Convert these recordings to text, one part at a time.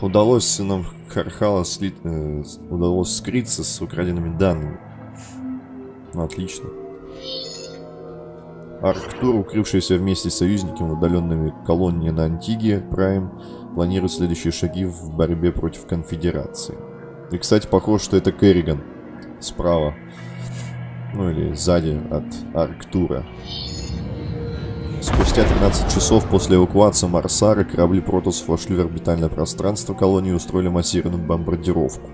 удалось сынам Хархала сли... э, удалось скрыться с украденными данными. Ну, отлично. Арктур, укрывшийся вместе с союзниками в удаленными колонии на Антиге, Прайм, планирует следующие шаги в борьбе против конфедерации. И, кстати, похоже, что это Керриган. Справа. Ну или сзади от Арктура. Спустя 13 часов после эвакуации Марсара корабли Протосов вошли в орбитальное пространство колонии и устроили массированную бомбардировку.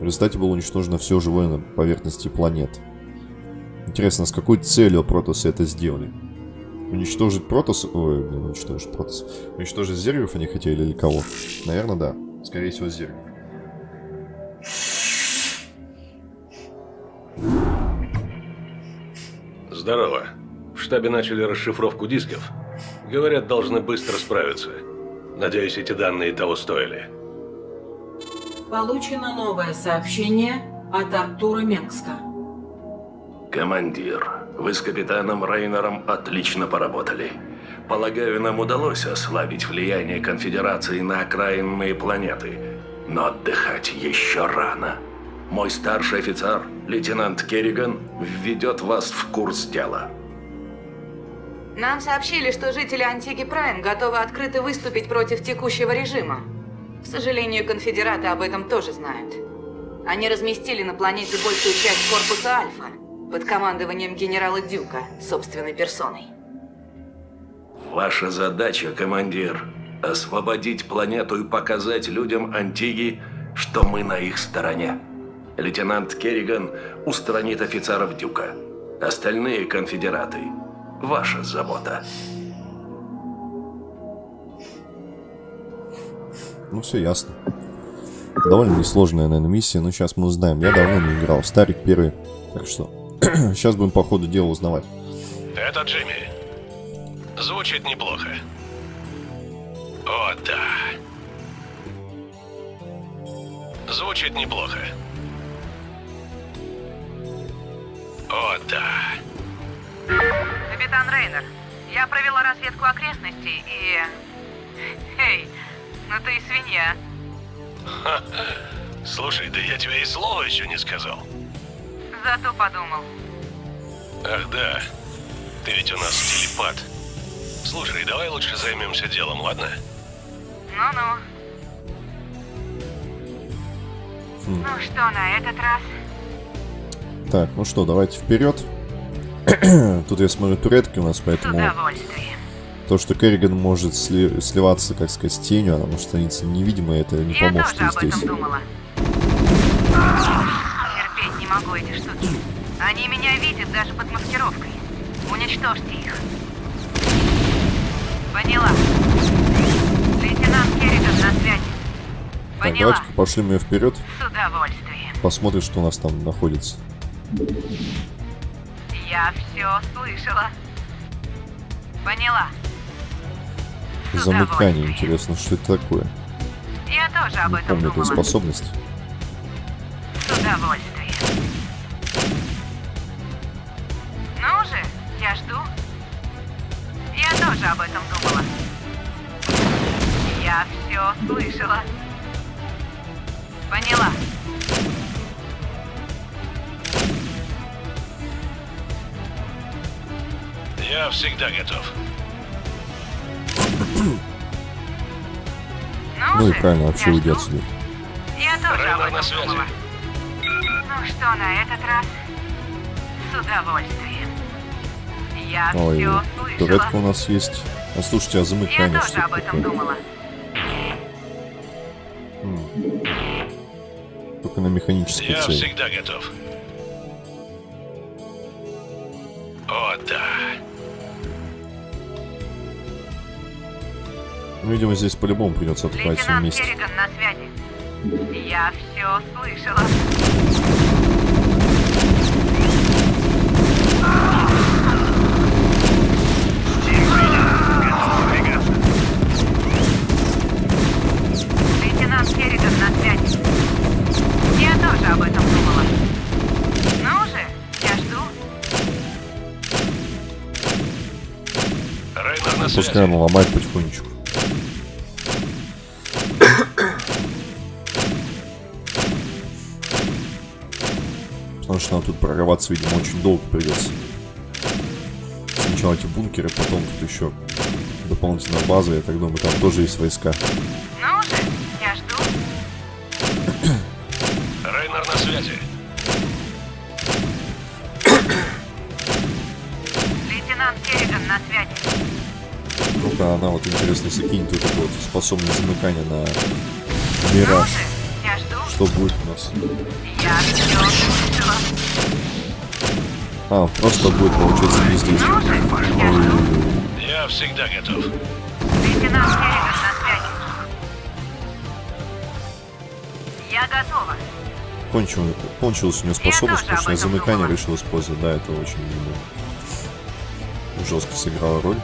В результате было уничтожено все живое на поверхности планеты. Интересно, с какой целью Протосы это сделали? Уничтожить Протос... Ой, блин, уничтожить Протос. Уничтожить Зергов они хотели или кого? Наверное, да. Скорее всего, Зергов. Здорово. В штабе начали расшифровку дисков. Говорят, должны быстро справиться. Надеюсь, эти данные того стоили. Получено новое сообщение от Артура Мекска. Командир, вы с капитаном Рейнером отлично поработали. Полагаю, нам удалось ослабить влияние конфедерации на окраинные планеты. Но отдыхать еще рано. Мой старший офицер, лейтенант Керриган, введет вас в курс дела. Нам сообщили, что жители Антиги Прайм готовы открыто выступить против текущего режима. К сожалению, конфедераты об этом тоже знают. Они разместили на планете большую часть корпуса Альфа под командованием генерала Дюка собственной персоной. Ваша задача, командир, освободить планету и показать людям Антиги, что мы на их стороне. Лейтенант Керриган устранит офицеров Дюка. Остальные конфедераты – ваша забота. Ну, все ясно. Довольно несложная, наверное, миссия, но сейчас мы узнаем. Я давно не играл. Старик первый. Так что, сейчас будем по ходу дела узнавать. Это Джимми. Звучит неплохо. О, да. Звучит неплохо. О, да. Капитан Рейнер, я провела разведку окрестностей и... Эй, ну ты и свинья. Слушай, да я тебе и слова еще не сказал. Зато подумал. Ах да, ты ведь у нас телепат. Слушай, давай лучше займемся делом, ладно? Ну-ну. Хм. Ну что на этот раз? Так, ну что, давайте вперед. Тут я смотрю туретки у нас, поэтому то, что Керриган может сли- сливаться, как сказать, с тенью, она может становиться невидимой, это не Я поможет тоже об ей этом здесь. думала. Терпеть не могу эти штуки. Они меня видят даже под маскировкой. Уничтожьте их. Поняла. Лейтенант Керриган на связи. Так, Поняла. давайте пошлем ее вперед, С удовольствием. посмотрим, что у нас там находится. Я все слышала. Поняла. Замыкание, интересно, что это такое. Я тоже об Не этом помню думала. способности. С удовольствием. Ну же, я жду. Я тоже об этом думала. Я все слышала. Поняла. Я всегда готов. Ну, Ну и правильно, вообще я уйди жду. отсюда. Я тоже об Рейнер на этом думала. Ну что на этот раз? С удовольствием. Я Ой, все слышала. туретка у нас есть. А слушайте, а Я замыкание тоже что об этом такое? думала. М. Только на механической Я цели. всегда готов. Ну, видимо, здесь по-любому придется атаковать все Лейтенант вместе. Керриган на связи. Я все слышала. Лейтенант Керриган на связи. Я тоже об этом думала. Ну же, я жду. Рейнер на Пускай связи. она ломает потихонечку. Прорываться, видимо, очень долго придется. Сначала эти бункеры, потом тут еще дополнительная база, я так думаю, там тоже есть войска. Ну же, я жду. Рейнер на связи. Лейтенант Керриган на связи. Ну-ка, она вот интересно закинет вот эту вот способность замыкания на Ну мираж. же. Что будет у нас? Я все слышала. А, просто будет, получается, не здесь. Я всегда готов. Я готова. Кончил, кончилась у нее способность, потому что замыкание думала. решил использовать. Да, это очень ну, жестко сыграла роль.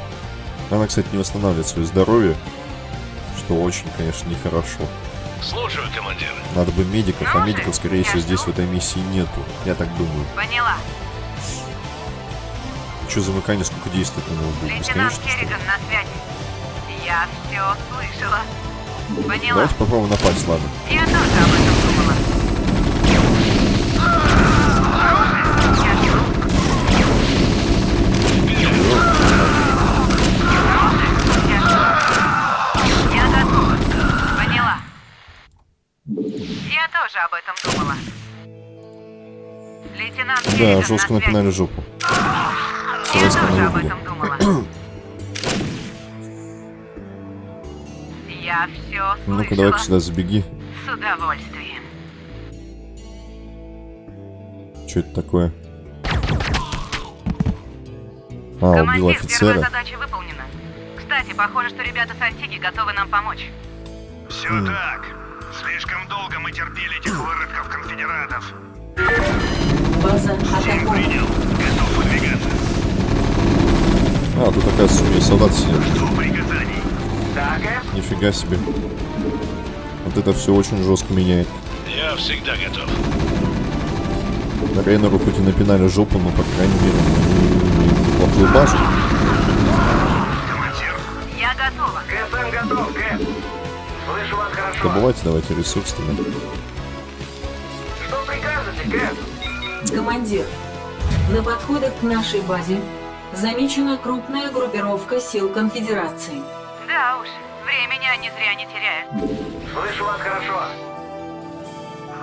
Она, кстати, не восстанавливает свое здоровье, что очень, конечно, нехорошо. Слушаю, командир. Надо бы медиков, а Ну же, медиков, скорее всего, здесь в этой миссии нету. Я так думаю. Поняла. Что замыкание, сколько действует на него будет? Лейтенант? Керриган на связи. Я все слышала. Поняла. Давайте попробуем напасть, ладно. Я тоже об этом думала. Я жду. Я готова. Поняла. Я тоже об этом думала. Лейтенант Да, Керриган жестко на связи. напинали жопу. Я тоже об этом думала. Я все Ну-ка, давай-ка слышала. сюда забеги. С удовольствием. Что это такое? А, убил Командир, первая офицера. задача выполнена. Кстати, похоже, что ребята с Антики готовы нам помочь. Все так. Слишком долго мы терпели этих выродков конфедератов. База атакована. Принял. Готов выдвигаться. А, тут, оказывается, у меня солдат сидят. Жду приказаний. Так, Эф? Нифига себе. Вот это все очень жестко меняет. Я всегда готов. Рейнеру хоть и напинали жопу, но, по крайней мере, мы неплохую базу. Командир. Я готова. КСМ готов, Кэп. Слышу вас хорошо. Добывайте давайте ресурсами. Что прикажете, Кэп? Командир, на подходах к нашей базе замечена крупная группировка сил конфедерации. Да уж, времени они зря не теряют. Слышу вас хорошо.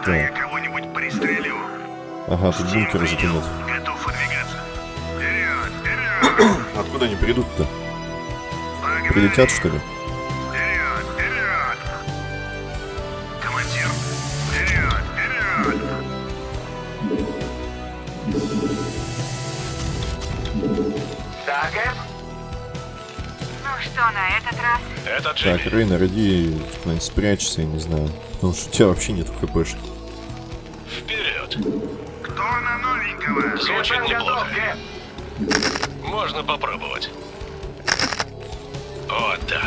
Да я кого-нибудь пристрелю. Ага, тут бункеры затянут. Готов выдвигаться. Вперед, вперед. Откуда они придут-то? Прилетят, что ли? Что на этот раз? Это Так, Джимми. Рейнер, иди куда-нибудь спрячься, я не знаю. Потому что у тебя вообще нет хпшки. Вперед. Кто на новенького? Звучит неплохо. готов. Можно попробовать. О, да.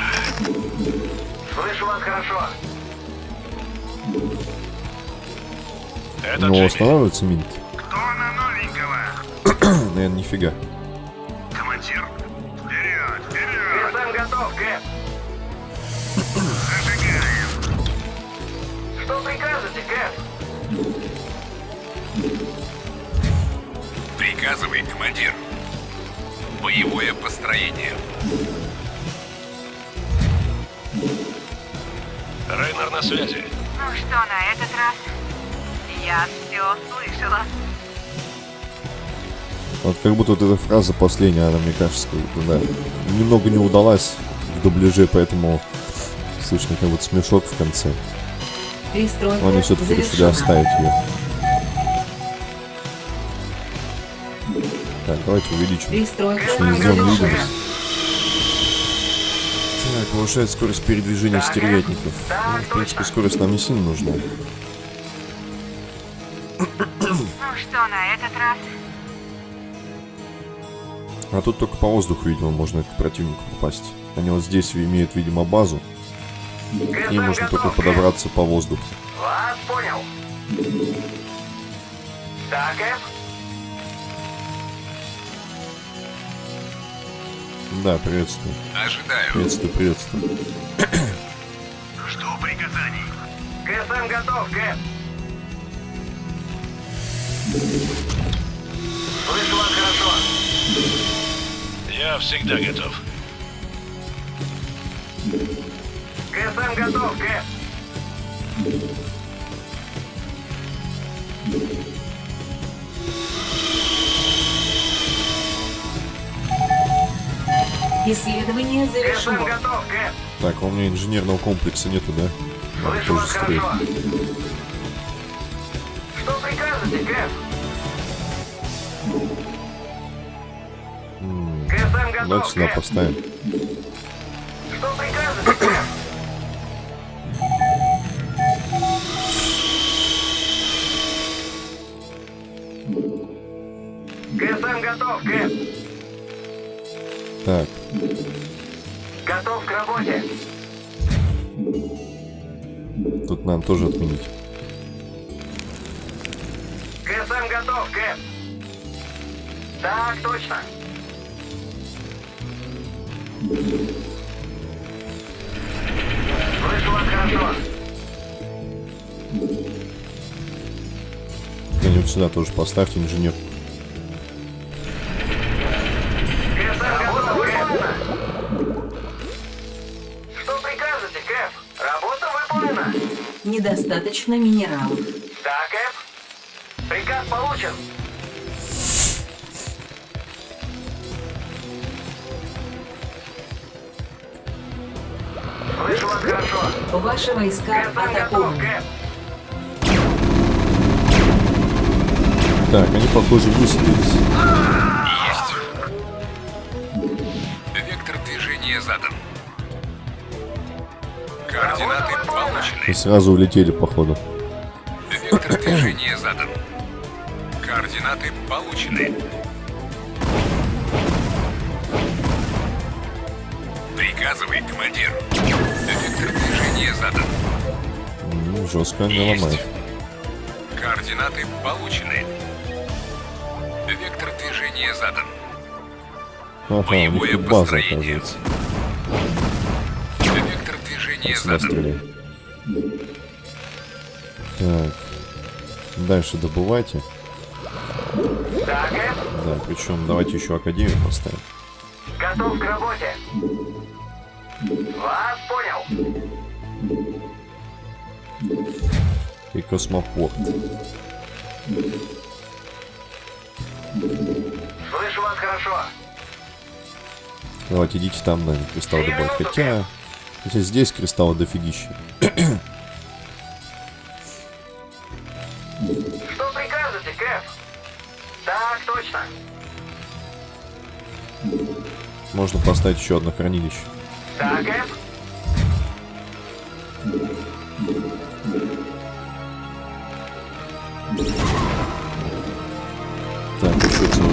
Слышу вас хорошо. Это Но Джимми. останавливается минт. Кто на новенького? Наверное, нифига. Командир. Готов, Кэп. Зажигаем. Что прикажете, Кэп? Приказывай, командир. Боевое построение. Рейнер на связи. Ну что на этот раз? Я все слышала. Вот как будто вот эта фраза последняя, она, мне кажется, как да, немного не удалась в дубляже, поэтому слышно как будто смешок в конце. Перестройка они все-таки решили оставить ее. Так, давайте увеличим. Перестройка. Так, повышает скорость передвижения стервятников. Ну, в принципе, скорость нам не сильно нужна. А тут только по воздуху, видимо, можно к противнику попасть. Они вот здесь имеют, видимо, базу. И можно только подобраться по воздуху. Вас понял. Так? Да, приветствую. Ожидаю. Приветствую, приветствую. Жду приказаний. КСМ готов, Кэп. Слышу вас хорошо. Я всегда готов. КСМ готов, Кэп. Исследование КСМ завершено. готов, Кэп. Так, а у меня инженерного комплекса нету, да? Надо Слышу тоже. Что прикажете, Кэп? Давайте сюда поставим. Что прикажете? КСМ готов, Кэп. Так, Готов к работе. тут надо тоже отменить. КСМ готов, Кэп. Так, точно. Слышу вас хорошо. Где-нибудь сюда тоже поставьте инженер. Недостаточно минералов. Да, Кэп. Приказ получен. Ваши войска. Кэп. Так, они, похоже, высадились. Есть. Вектор движения задан. Координаты И получены. сразу улетели, походу. Вектор движения задан. Координаты получены. Приказывай, командир. Вектор движения задан. М, Жестко они Есть. ломают. Координаты получены. Вектор движения задан. Ага, Боевое база, построение. оказывается. Вектор движения задан. стреляй. Так. Дальше добывайте. Да, Кэп. Да, причем давайте еще Академию поставим. Готов к работе. Вас понял. И космопорт. Слышу вас хорошо. Давайте идите там, наверное, кристалл добавить. Хотя... Хотя здесь кристаллы дофигища. Что прикажете, Кэп? Так, точно. Можно поставить еще одно хранилище. Да, Кэп. Так, еще целый.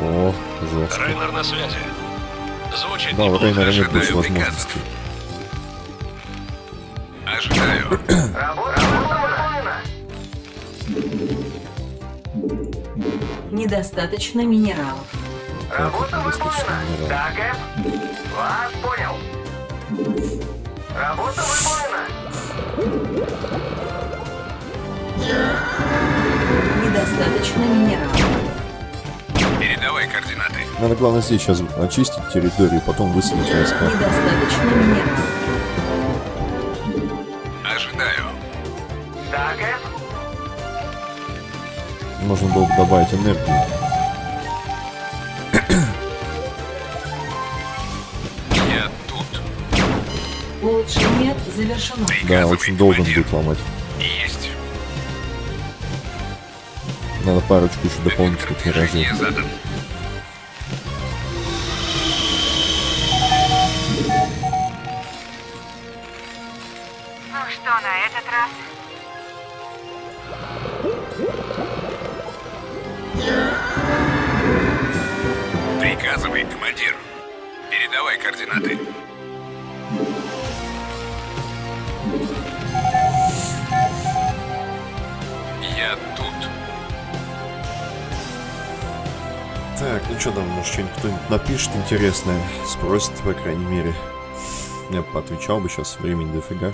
О, жестко. Рейнер на связи. Звучит Да, неплохо. Нет ожидаю больше приказов. возможностей. Ожидаю. Работа выполнена. Недостаточно минералов. Работа недостаточно выполнена. минералов. Да, Кэп. Вас понял. Работа выполнена. Недостаточно минералов. Передавай координаты. Надо, главное, здесь сейчас очистить территорию, потом высадить войска. Недостаточно минералов. Ожидаю. Да, Кэп. Можно было бы добавить энергию. Да, очень долго будет ломать. Есть. Надо парочку еще дополнительных миражей. Что-нибудь напишет интересное, спросит, по крайней мере. Я бы поотвечал бы сейчас, времени дофига.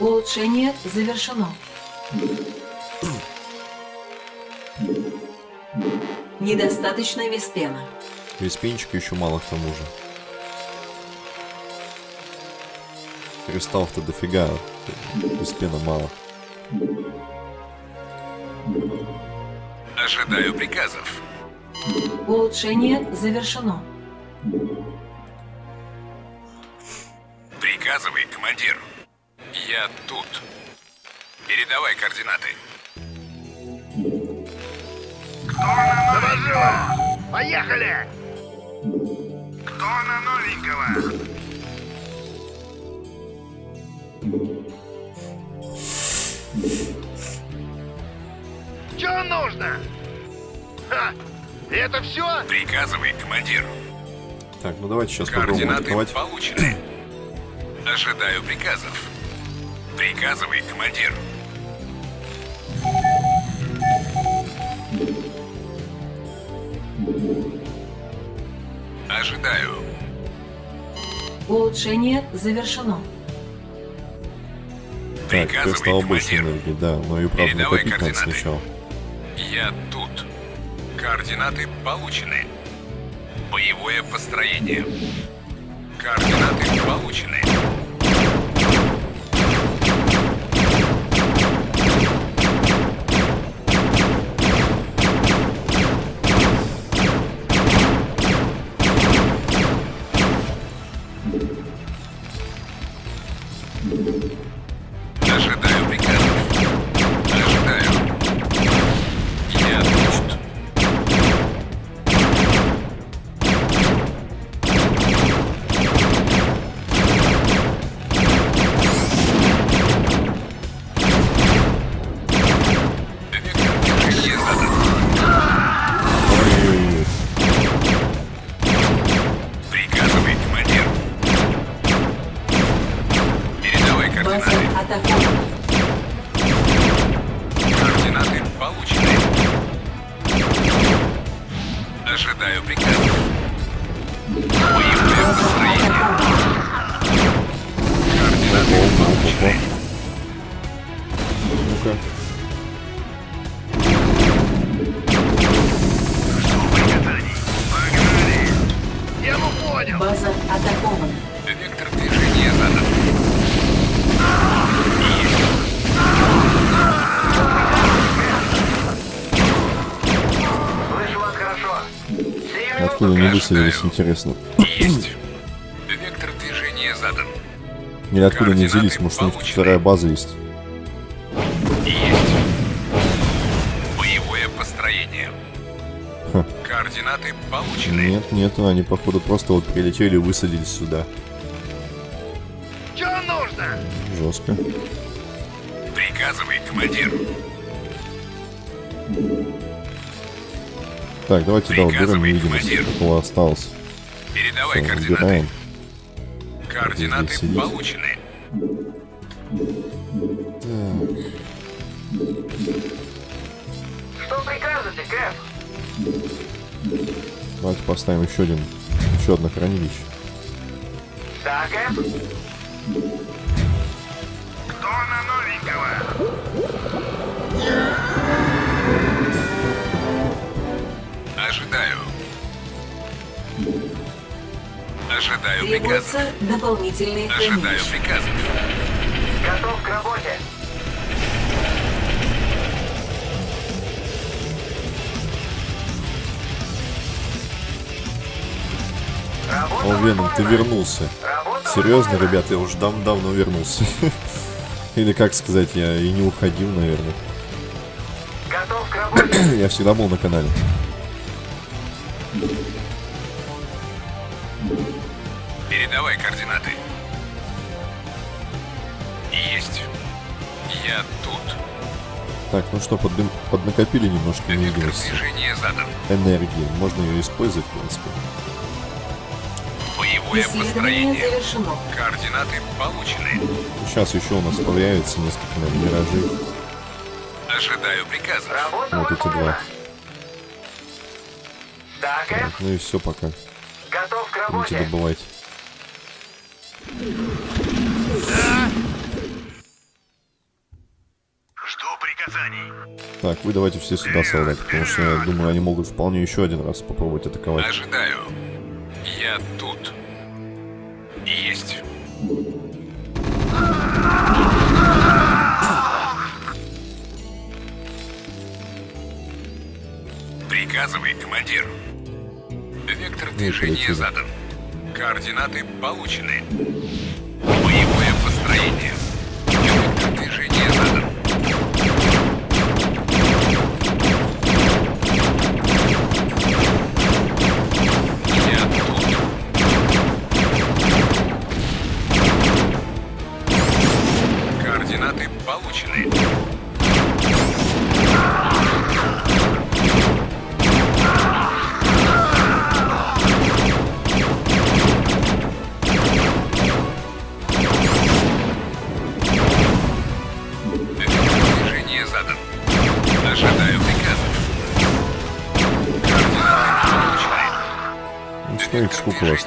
Улучшение завершено. Недостаточно виспена. Виспенчика еще мало к тому же. Кристаллов-то дофига, виспена мало. Ожидаю приказов. Улучшение завершено. Приказывай, командир. Я тут. Передавай координаты. Завожу! Поехали! Кто на новенького? Что нужно? Ха! Это все? Приказывай, командир. Так, ну давайте сейчас попробуем Координаты открывать. получены. Ожидаю приказов. Приказывай, командир. Ожидаю. Улучшение завершено. Так, Приказывай, кристалл больше командир. энергии, да, но ее правда Передавай накопить надо сначала. Я тут. Координаты получены. Боевое построение. Координаты получены. Откуда они высадились, интересно. Есть. Вектор движения задан. Или откуда они взялись, может у них вторая база есть. Есть. Боевое построение. Ха. Координаты получены. Нет, нет, они походу просто вот прилетели и высадились сюда. Что нужно? Жестко. Приказывай, командир. Так, давайте да, уберем невидимость, командир. какого осталось. Передавай Всё, координаты. убираем. Координаты получены. Что прикажете, Кэп? Давайте поставим еще один, еще одно хранилище. Да, Кэп? Кто на новенького? Ожидаю. Ожидаю приказов. Требуются дополнительные Ожидаю хранилища. приказов. Готов к работе. Работа О, Веном, ты вернулся. Работа Серьезно, ребята, я уже дав давно вернулся. Или как сказать, я и не уходил, наверное. Готов к работе. Я всегда был на канале. Передавай координаты. Есть. Я тут. Так, ну что, поддым- поднакопили немножко. Энергии. Можно ее использовать, в принципе. Боевое Исследование построение. завершено. Координаты получены. Сейчас еще у нас появится несколько миражей. Ожидаю приказов. Работа Вот эти два. Да? Так, ну и все пока. Готов к работе. добывать. Жду приказаний. Так, вы давайте все сюда, солдаты, потому что я думаю, они могут вполне еще один раз попробовать атаковать. Ожидаю. Я тут. Есть. Приказывай, командир. Вектор движения задан. Координаты получены. Боевое построение. Вектор движения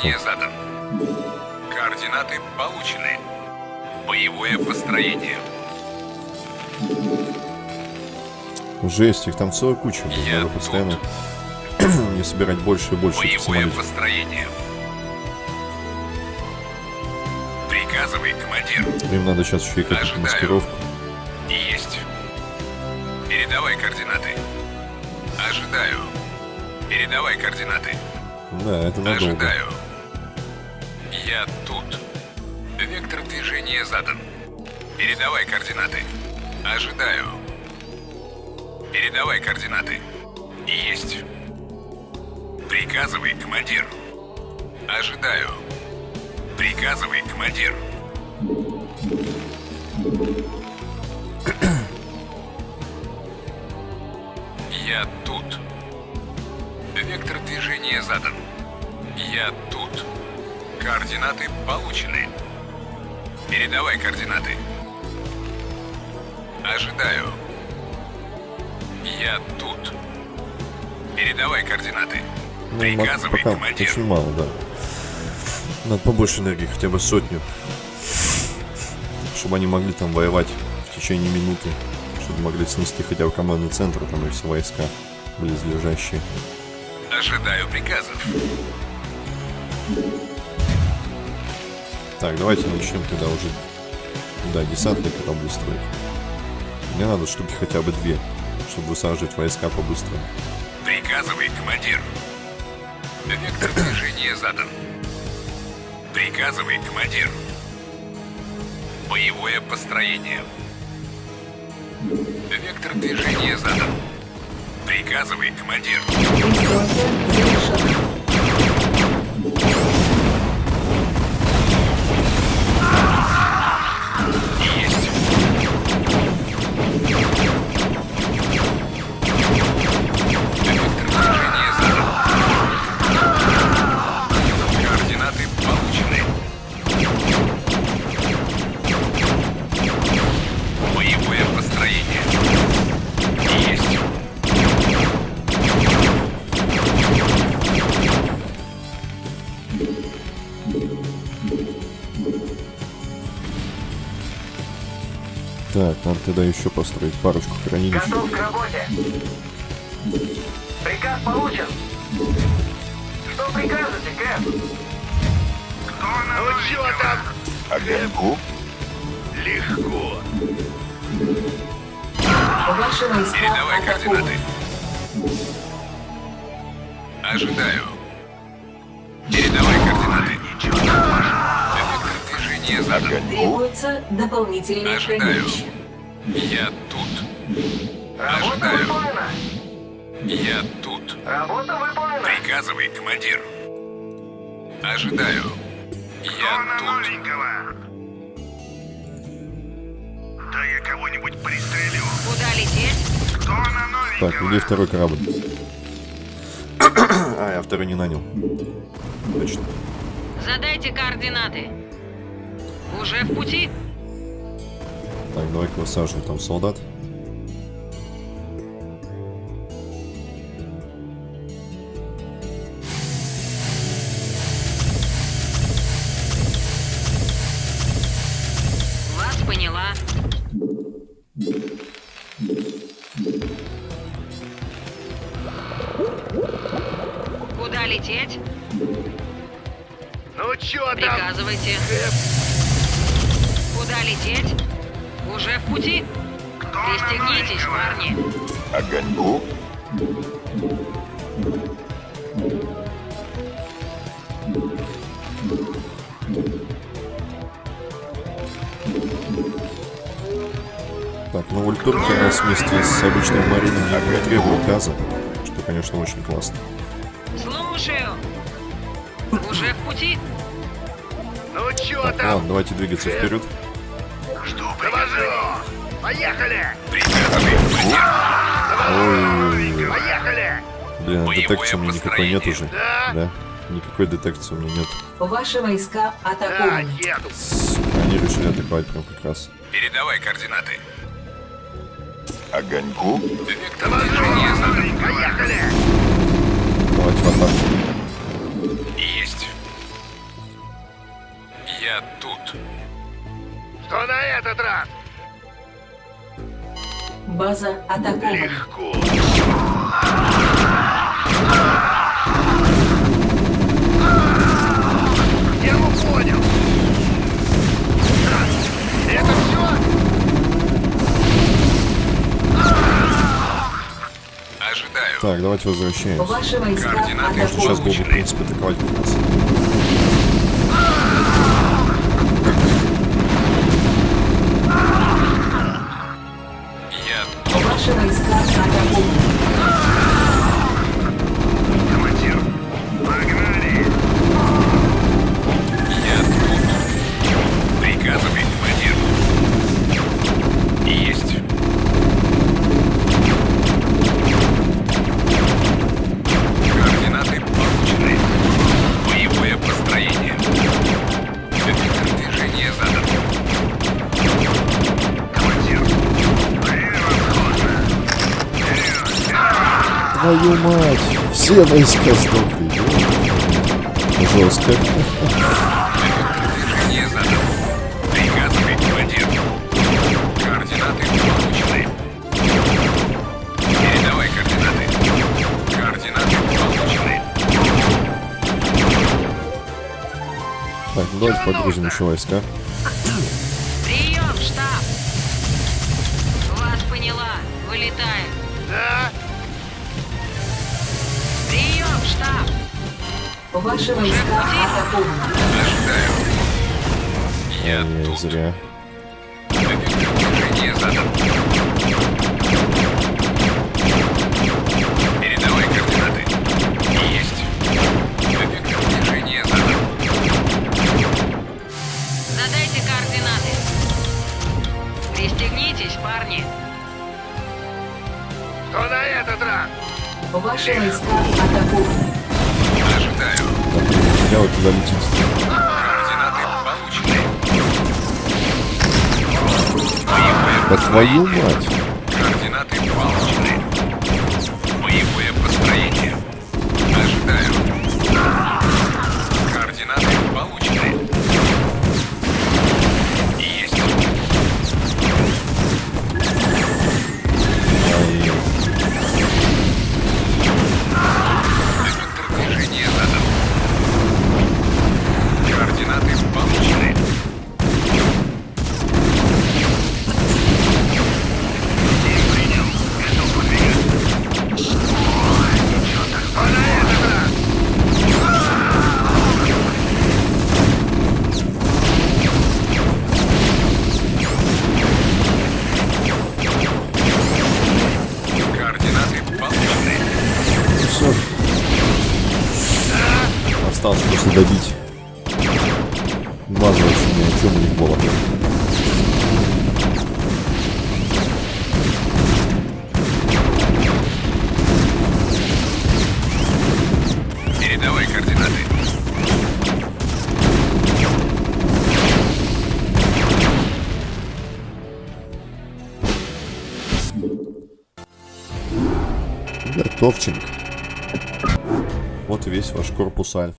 Движение задан. Координаты получены. Боевое построение. Жесть, их там целая куча. Я Надо тут. постоянно не собирать больше и больше Боевое построение. Приказывай, командир. Им надо сейчас еще и какую-то маскировку. Есть. Передавай координаты. Ожидаю. Передавай координаты. Да, это надолго. Ожидаю. Я тут. Вектор движения задан. Передавай координаты. Ожидаю. Передавай координаты. Есть. Приказывай, командир. Ожидаю. Приказывай, командир. Я тут. Вектор движения задан. Я тут. Координаты получены. Передавай координаты. Ожидаю. Я тут. Передавай координаты. Ну, Приказывай, пока командир. очень мало, да. Надо побольше энергии, хотя бы сотню. Чтобы они могли там воевать в течение минуты. Чтобы могли снести хотя бы командный центр, там и все войска близлежащие. Ожидаю приказов. Так, давайте начнем тогда уже, да, десантные корабли строить. Мне надо штуки хотя бы две, чтобы высаживать войска побыстрее. Приказывай, командир. Вектор движения задан. Приказывай, командир. Боевое построение. Вектор движения задан. Приказывай, командир. Завершена. Тогда еще построить парочку хранилищ. Готов к работе. Приказ получен. Что прикажете, Кэп? Кто на ну, чего там? Огоньку? Легко. Передавай координаты. Ожидаю. Передавай координаты. Вектор движения задан. Требуется дополнительное Ожидаю. хранилище. Я тут. Работа Ожидаю. выполнена. Я тут. Работа выполнена. Приказывай, командир. Ожидаю. Кто Я на тут. новенького? Да я кого-нибудь пристрелю. Куда лететь? Кто на новенького? Так, где второй корабль? а, я второй не нанял. Точно. Задайте координаты. Уже в пути? Так, давай-ка высаживаем там солдат. Вас поняла. Куда лететь? Ну чё там? Приказывайте. Э, Куда лететь? Уже в пути? Пристегнитесь, парни. Огоньку? Так, ну ультурки нас вместе с обычным марином не требуют газа, что, конечно, очень классно. Слушаю. Уже в пути? Ну чё Так, там? ладно, давайте двигаться вперед. Что Довожу! Поехали! Ой, Поехали! блин, а детекции у меня никакой нет уже. Да? Да? Никакой детекции у меня нет. Ваши войска Да, атакованы. Сука, Они решили атаковать прям как раз. Передавай координаты. Огоньку? Вектор. Поехали! Давайте в атаку. Есть. Я тут. Что на этот раз? База атакована. Легко. Я его понял. Так, Это все? Ожидаю. Так, давайте возвращаемся. Координаты сейчас бы, в принципе, атаковать атакованы. Командир, Твою мать! Все войска сдохли. Жестко. Так, давайте подгрузим еще войска. Ваши войска атакованы. Ожидаю. Я тут. зря. Твою мать! Готовченко. Вот и весь ваш корпус Альфа.